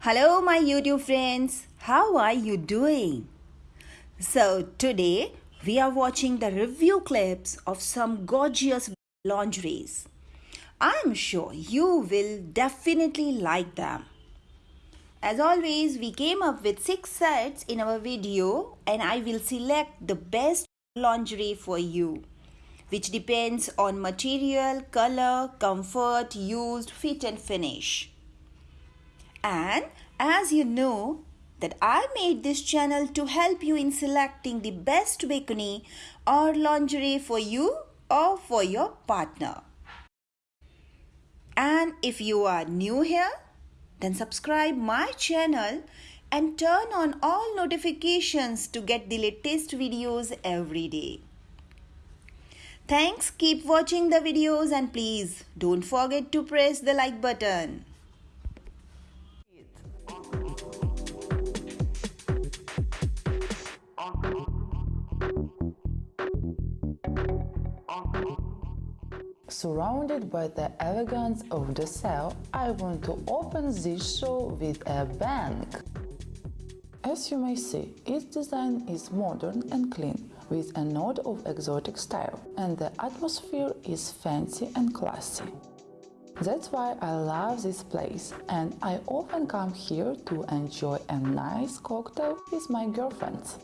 Hello, my YouTube friends. How are you doing? So, today we are watching the review clips of some gorgeous lingeries. I'm sure you will definitely like them. As always, we came up with six sets in our video, and I will select the best lingerie for you, which depends on material, color, comfort, used, fit, and finish. And as you know, that I made this channel to help you in selecting the best bikini or lingerie for you or for your partner. And if you are new here, then subscribe my channel and turn on all notifications to get the latest videos every day. Thanks, keep watching the videos and please don't forget to press the like button. Surrounded by the elegance of the cell, I want to open this show with a bang. As you may see, its design is modern and clean, with a note of exotic style, and the atmosphere is fancy and classy. That's why I love this place, and I often come here to enjoy a nice cocktail with my girlfriends.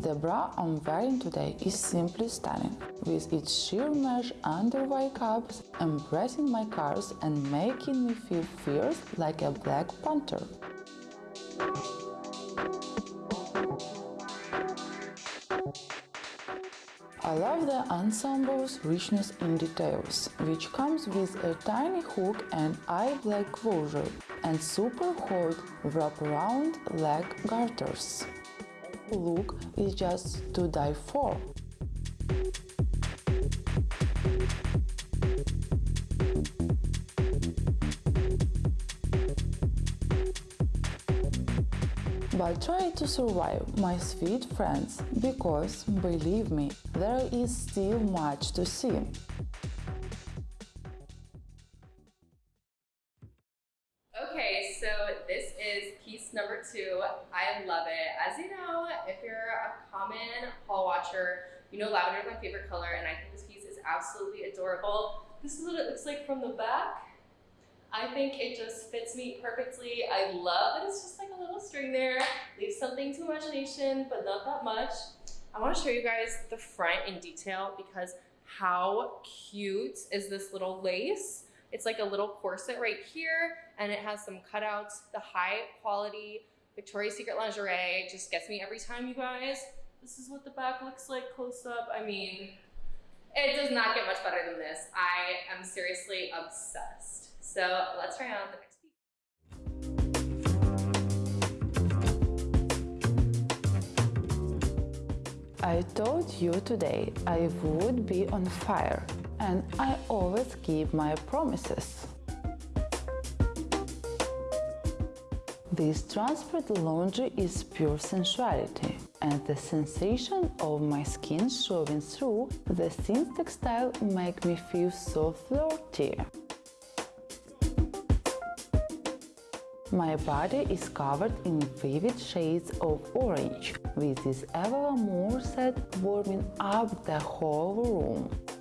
The bra I'm wearing today is simply stunning, with its sheer mesh underwire cups embracing my curves and making me feel fierce like a black panther. I love the ensemble's richness in details, which comes with a tiny hook and eye black closure and super hot wraparound leg garters look is just to die for. But try to survive, my sweet friends, because, believe me, there is still much to see. I love it. As you know, if you're a common haul watcher, you know lavender is my favorite color, and I think this piece is absolutely adorable. This is what it looks like from the back. I think it just fits me perfectly. I love that it's just like a little string there. Leaves something to imagination, but not that much. I want to show you guys the front in detail because how cute is this little lace? It's like a little corset right here and it has some cutouts. The high quality Victoria's Secret lingerie just gets me every time, you guys. This is what the back looks like close up. I mean, it does not get much better than this. I am seriously obsessed. So let's try on the next piece. I told you today I would be on fire, and I always keep my promises. This transparent laundry is pure sensuality, and the sensation of my skin showing through the thin textile make me feel so flirty. My body is covered in vivid shades of orange, with this Evalamour set warming up the whole room.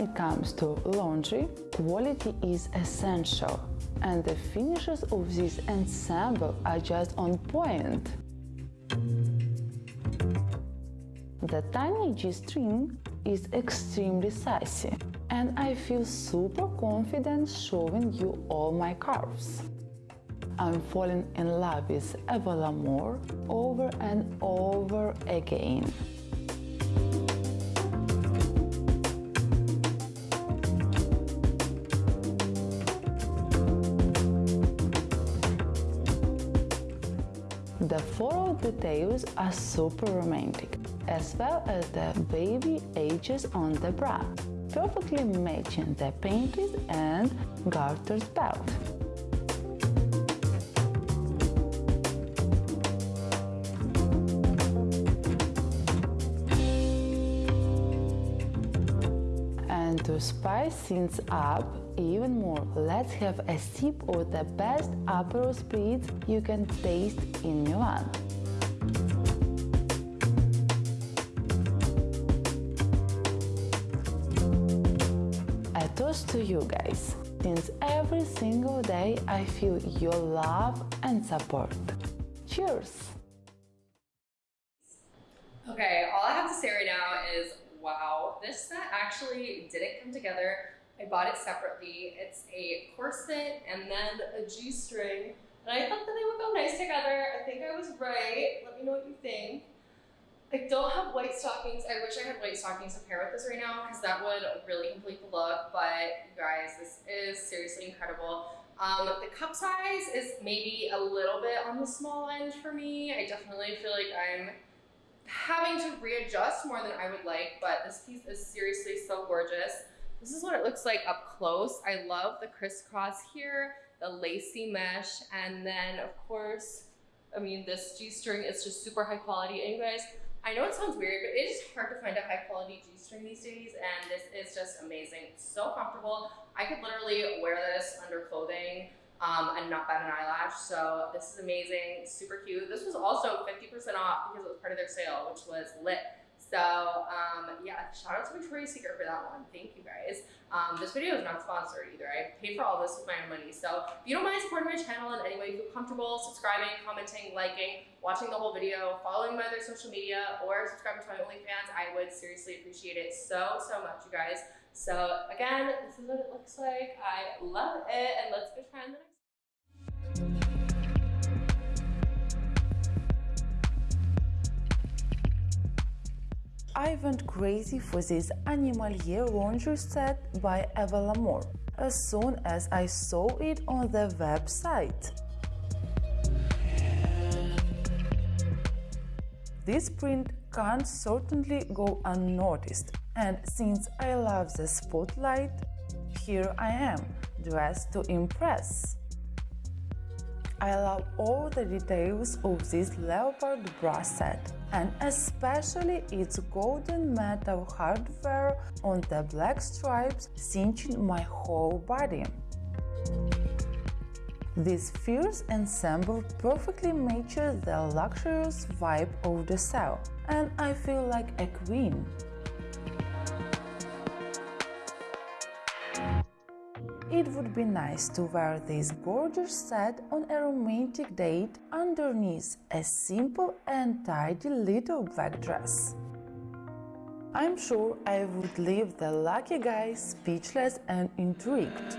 It comes to laundry, quality is essential, and the finishes of this ensemble are just on point. The tiny G-string is extremely sassy, and I feel super confident showing you all my curves. I'm falling in love with Evalamour over and over again. The floral details are super romantic, as well as the baby edges on the bra, perfectly matching the painted and garter belt. And to spice things up, even more, let's have a sip of the best Aperol spritz you can taste in Milan. A toast to you guys, since every single day I feel your love and support. Cheers! Okay, all I have to say right now is wow, this set actually didn't come together. I bought it separately. It's a corset and then a G-string. And I thought that they would go nice together. I think I was right. Let me know what you think. I don't have white stockings. I wish I had white stockings to pair with this right now because that would really complete the look. But you guys, this is seriously incredible. Um, the cup size is maybe a little bit on the small end for me. I definitely feel like I'm having to readjust more than I would like, but this piece is seriously so gorgeous. This is what it looks like up close. I love the crisscross here, the lacy mesh, and then of course, I mean, this G-string is just super high quality. And you guys, I know it sounds weird, but it is hard to find a high quality G-string these days, and this is just amazing. so comfortable. I could literally wear this under clothing um, and not bat an eyelash. So this is amazing, super cute. This was also 50% off because it was part of their sale, which was lit. So um, yeah, shout out to Victoria's Secret for that one. Thank you guys. Um, this video is not sponsored either. I paid for all this with my own money. So if you don't mind supporting my channel in any way you feel comfortable, subscribing, commenting, liking, watching the whole video, following my other social media, or subscribing to my OnlyFans, I would seriously appreciate it so, so much, you guys. So again, this is what it looks like. I love it. And let's go try on the I went crazy for this animal Animalier laundry set by Eva Lamour as soon as I saw it on the website. This print can't certainly go unnoticed and since I love the spotlight, here I am, dressed to impress. I love all the details of this leopard bra set and especially its golden metal hardware on the black stripes cinching my whole body. This fierce ensemble perfectly matches the luxurious vibe of the cell, and I feel like a queen. It would be nice to wear this gorgeous set on a romantic date underneath a simple and tidy little black dress. I'm sure I would leave the lucky guy speechless and intrigued.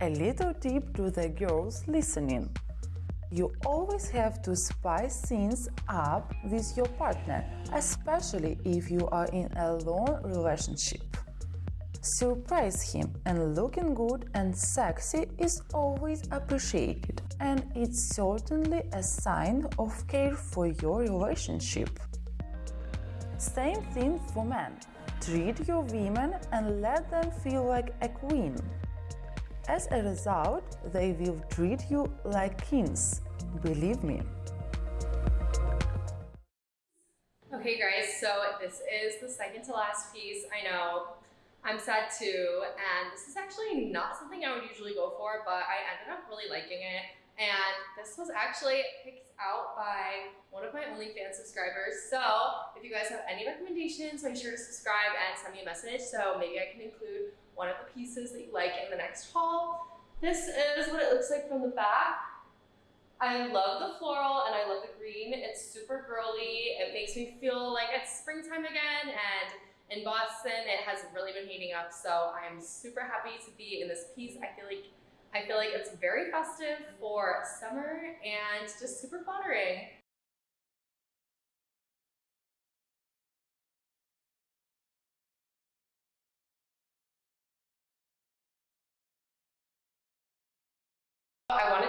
A little tip to the girls listening. You always have to spice things up with your partner, especially if you are in a long relationship. Surprise him and looking good and sexy is always appreciated and it's certainly a sign of care for your relationship. Same thing for men. Treat your women and let them feel like a queen. As a result, they will treat you like kings, believe me. Okay guys, so this is the second to last piece. I know, I'm sad too, and this is actually not something I would usually go for, but I ended up really liking it. And this was actually picked out by one of my OnlyFans subscribers. So if you guys have any recommendations, make sure to subscribe and send me a message so maybe I can include one of the pieces that you like in the next haul. This is what it looks like from the back. I love the floral and I love the green. It's super girly. It makes me feel like it's springtime again and in Boston it has really been heating up so I'm super happy to be in this piece. I feel like I feel like it's very festive for summer and just super flattering.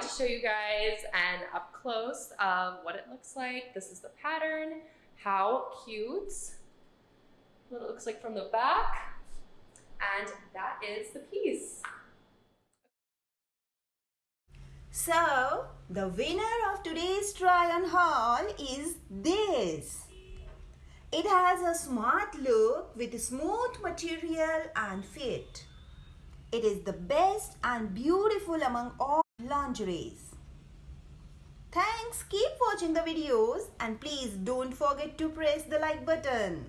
To show you guys an up close of what it looks like. This is the pattern. How cute. What it looks like from the back. And that is the piece. So, The winner of today's try on haul is this. It has a smart look with smooth material and fit. It is the best and beautiful among all lingeries. Thanks, keep watching the videos and please don't forget to press the like button.